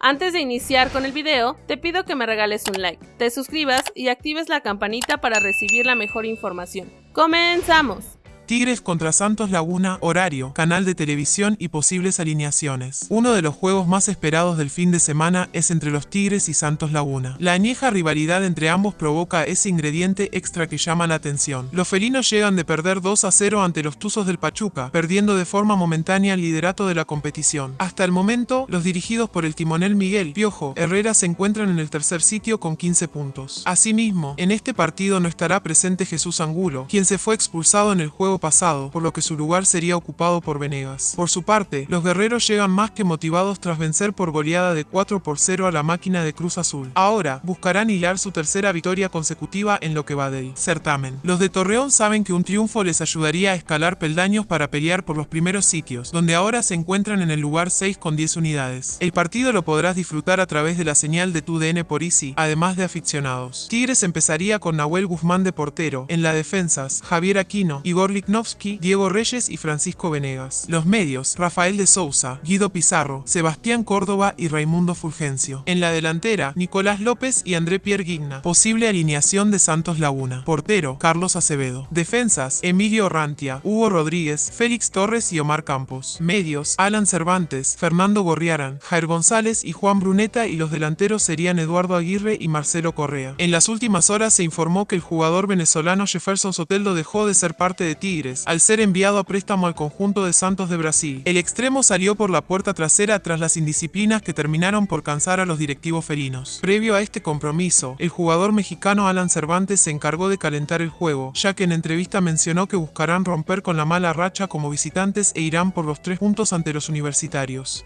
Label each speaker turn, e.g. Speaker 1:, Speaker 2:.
Speaker 1: Antes de iniciar con el video, te pido que me regales un like, te suscribas y actives la campanita para recibir la mejor información. ¡Comenzamos!
Speaker 2: Tigres contra Santos Laguna, horario, canal de televisión y posibles alineaciones. Uno de los juegos más esperados del fin de semana es entre los Tigres y Santos Laguna. La añeja rivalidad entre ambos provoca ese ingrediente extra que llama la atención. Los felinos llegan de perder 2 a 0 ante los Tuzos del Pachuca, perdiendo de forma momentánea el liderato de la competición. Hasta el momento, los dirigidos por el timonel Miguel Piojo Herrera se encuentran en el tercer sitio con 15 puntos. Asimismo, en este partido no estará presente Jesús Angulo, quien se fue expulsado en el juego pasado, por lo que su lugar sería ocupado por Venegas. Por su parte, los guerreros llegan más que motivados tras vencer por goleada de 4 por 0 a la máquina de Cruz Azul. Ahora, buscarán hilar su tercera victoria consecutiva en lo que va del certamen. Los de Torreón saben que un triunfo les ayudaría a escalar peldaños para pelear por los primeros sitios, donde ahora se encuentran en el lugar 6 con 10 unidades. El partido lo podrás disfrutar a través de la señal de tu DN por Easy, además de aficionados. Tigres empezaría con Nahuel Guzmán de portero, en la defensas, Javier Aquino, Igor Diego Reyes y Francisco Venegas. Los medios, Rafael de Sousa, Guido Pizarro, Sebastián Córdoba y Raimundo Fulgencio. En la delantera, Nicolás López y André Pierre Guigna. Posible alineación de Santos Laguna. Portero, Carlos Acevedo. Defensas, Emilio Rantia, Hugo Rodríguez, Félix Torres y Omar Campos. Medios, Alan Cervantes, Fernando Gorriaran, Jair González y Juan Bruneta y los delanteros serían Eduardo Aguirre y Marcelo Correa. En las últimas horas se informó que el jugador venezolano Jefferson Soteldo dejó de ser parte de Tigre al ser enviado a préstamo al conjunto de Santos de Brasil. El extremo salió por la puerta trasera tras las indisciplinas que terminaron por cansar a los directivos felinos. Previo a este compromiso, el jugador mexicano Alan Cervantes se encargó de calentar el juego, ya que en entrevista mencionó que buscarán romper con la mala racha como visitantes e irán por los tres puntos ante los universitarios.